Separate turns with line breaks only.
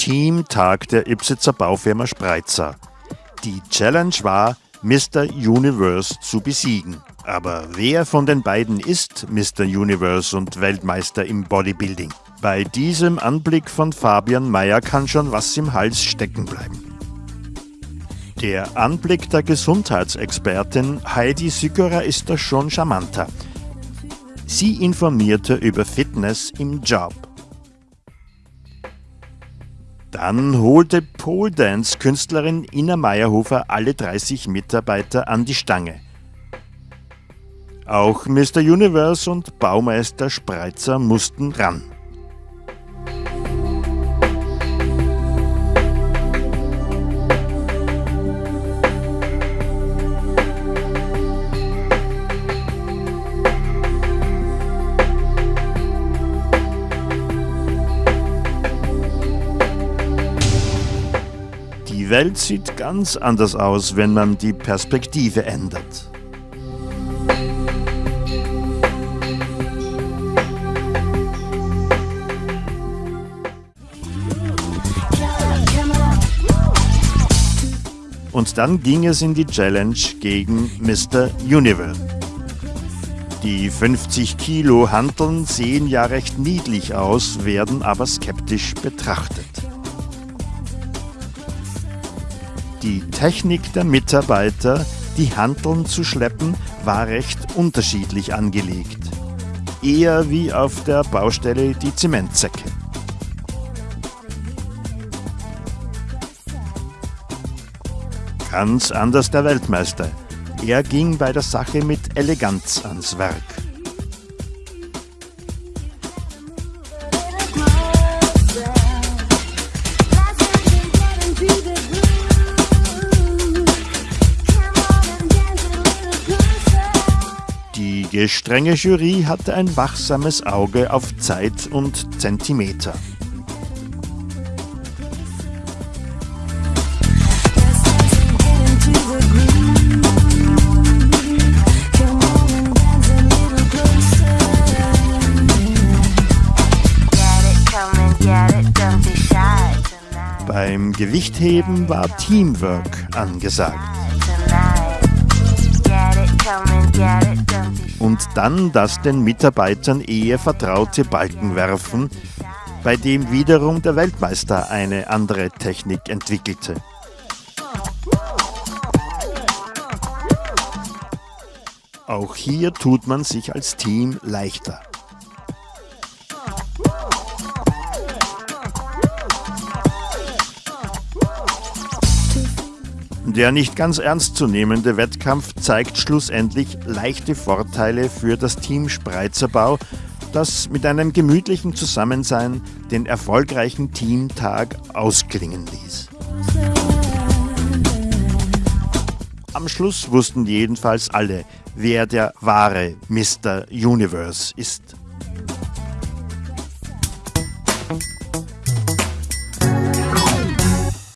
Teamtag der Ipsitzer Baufirma Spreitzer. Die Challenge war, Mr. Universe zu besiegen. Aber wer von den beiden ist Mr. Universe und Weltmeister im Bodybuilding? Bei diesem Anblick von Fabian Mayer kann schon was im Hals stecken bleiben. Der Anblick der Gesundheitsexpertin Heidi Sückerer ist da schon charmanter. Sie informierte über Fitness im Job. Dann holte Pole Dance Künstlerin Ina Meyerhofer alle 30 Mitarbeiter an die Stange. Auch Mr. Universe und Baumeister Spreitzer mussten ran. Die Welt sieht ganz anders aus, wenn man die Perspektive ändert. Und dann ging es in die Challenge gegen Mr. Universe. Die 50 Kilo Hanteln sehen ja recht niedlich aus, werden aber skeptisch betrachtet. Die Technik der Mitarbeiter, die Hanteln zu schleppen, war recht unterschiedlich angelegt. Eher wie auf der Baustelle die Zementsäcke. Ganz anders der Weltmeister. Er ging bei der Sache mit Eleganz ans Werk. Die gestrenge Jury hatte ein wachsames Auge auf Zeit und Zentimeter. Beim Gewichtheben war Teamwork angesagt. Und dann das den Mitarbeitern eher vertraute Balkenwerfen, bei dem wiederum der Weltmeister eine andere Technik entwickelte. Auch hier tut man sich als Team leichter. Der nicht ganz ernst zu nehmende Wettkampf zeigt schlussendlich leichte Vorteile für das Team Spreizerbau, das mit einem gemütlichen Zusammensein den erfolgreichen Teamtag ausklingen ließ. Am Schluss wussten jedenfalls alle, wer der wahre Mr. Universe ist.